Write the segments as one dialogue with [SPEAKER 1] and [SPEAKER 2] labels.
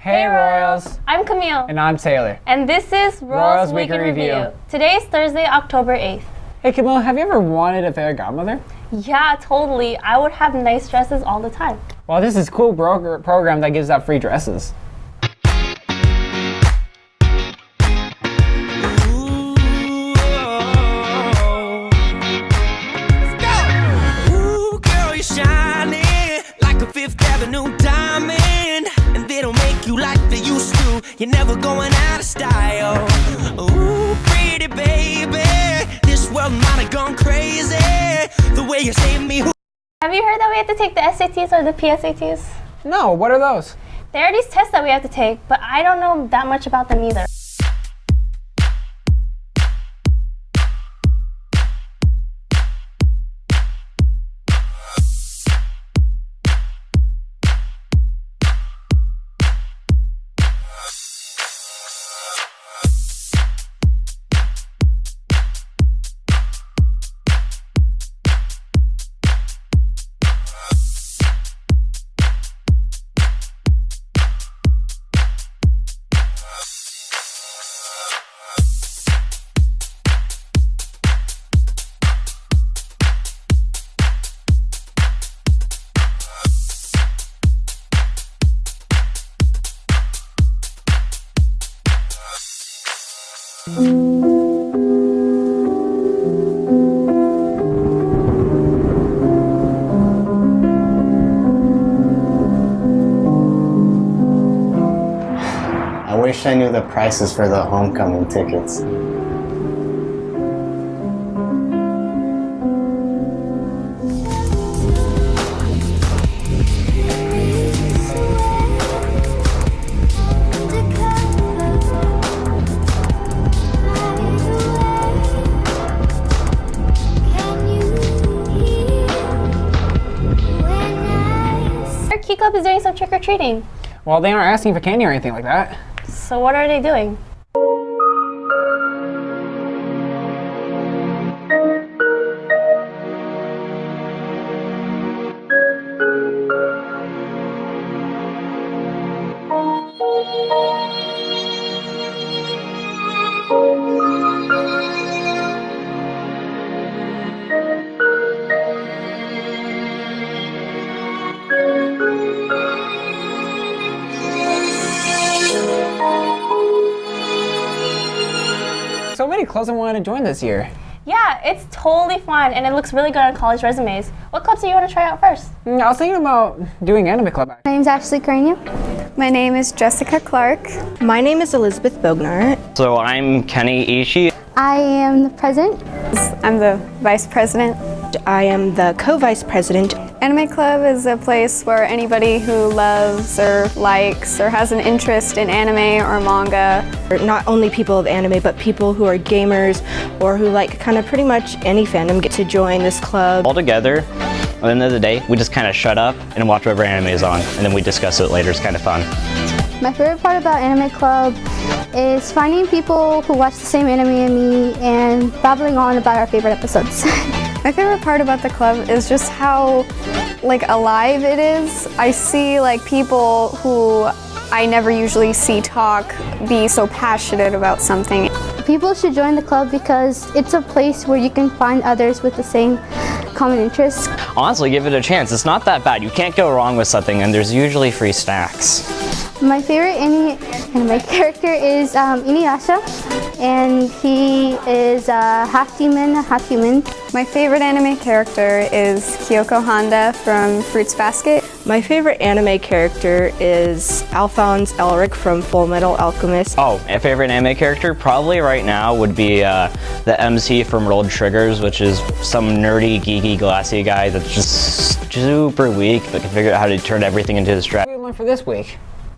[SPEAKER 1] Hey Royals!
[SPEAKER 2] I'm Camille.
[SPEAKER 1] And I'm Taylor.
[SPEAKER 2] And this is Royals,
[SPEAKER 1] Royals
[SPEAKER 2] Week in Review.
[SPEAKER 1] Review.
[SPEAKER 2] Today is Thursday, October 8th.
[SPEAKER 1] Hey Camille, have you ever wanted a fairy godmother?
[SPEAKER 2] Yeah, totally. I would have nice dresses all the time.
[SPEAKER 1] Well, this is a cool broker program that gives out free dresses.
[SPEAKER 3] You're never going out of style. Ooh, pretty baby. This world might have gone crazy. The way you saved me.
[SPEAKER 2] Have you heard that we have to take the SATs or the PSATs?
[SPEAKER 1] No, what are those?
[SPEAKER 2] There are these tests that we have to take, but I don't know that much about them either.
[SPEAKER 4] I wish I knew the prices for the homecoming tickets.
[SPEAKER 2] Club is doing some trick or treating.
[SPEAKER 1] Well, they aren't asking for candy or anything like that.
[SPEAKER 2] So what are they doing?
[SPEAKER 1] So many clubs I wanted to join this year.
[SPEAKER 2] Yeah, it's totally fun and it looks really good on college resumes. What clubs do you want to try out first?
[SPEAKER 1] Mm, I was thinking about doing anime club.
[SPEAKER 5] My name's Ashley Carney. My name is Jessica Clark.
[SPEAKER 6] My name is Elizabeth Bognar.
[SPEAKER 7] So I'm Kenny Ishii.
[SPEAKER 5] I am the president.
[SPEAKER 8] I'm the vice president.
[SPEAKER 6] I am the co-vice president.
[SPEAKER 8] Anime Club is a place where anybody who loves or likes or has an interest in anime or manga.
[SPEAKER 6] Not only people of anime, but people who are gamers or who like kind of pretty much any fandom get to join this club.
[SPEAKER 7] All together, at the end of the day, we just kind of shut up and watch whatever anime is on, and then we discuss it later. It's kind of fun.
[SPEAKER 5] My favorite part about Anime Club is finding people who watch the same anime as me and babbling on about our favorite episodes.
[SPEAKER 8] My favorite part about the club is just how like alive it is. I see like people who I never usually see talk be so passionate about something.
[SPEAKER 5] people should join the club because it's a place where you can find others with the same common interests.
[SPEAKER 7] Honestly, give it a chance. It's not that bad. You can't go wrong with something, and there's usually free snacks.
[SPEAKER 5] My favorite anime, anime character is um, Inuyasha, and he is uh, half demon, half human.
[SPEAKER 8] My favorite anime character is Kyoko Honda from Fruits Basket.
[SPEAKER 6] My favorite anime character is Alphonse Elric from Full Metal Alchemist.
[SPEAKER 7] Oh, my favorite anime character probably right now would be uh, the MC from World Triggers, which is some nerdy, geeky, glassy guy that's just super weak, but can figure out how to turn everything into his
[SPEAKER 1] What
[SPEAKER 7] strat.
[SPEAKER 1] did we learn for this week?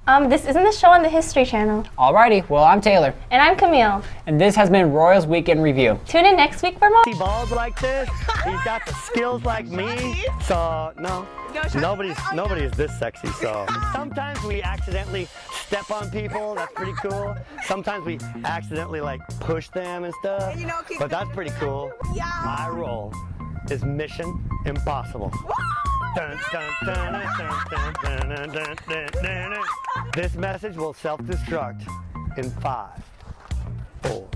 [SPEAKER 2] Um, this isn't the show on the History Channel.
[SPEAKER 1] Alrighty, well, I'm Taylor.
[SPEAKER 2] And I'm Camille.
[SPEAKER 1] And this has been Royals Weekend Review.
[SPEAKER 2] Tune in next week for more.
[SPEAKER 9] He balls like this. He's got the skills like me. So, no. nobody's nobody is this sexy, so. Sometimes we accidentally step on people. That's pretty cool. Sometimes we accidentally, like, push them and stuff. But that's pretty cool. My role is Mission Impossible. dun, dun, dun, this message will self-destruct in five, four,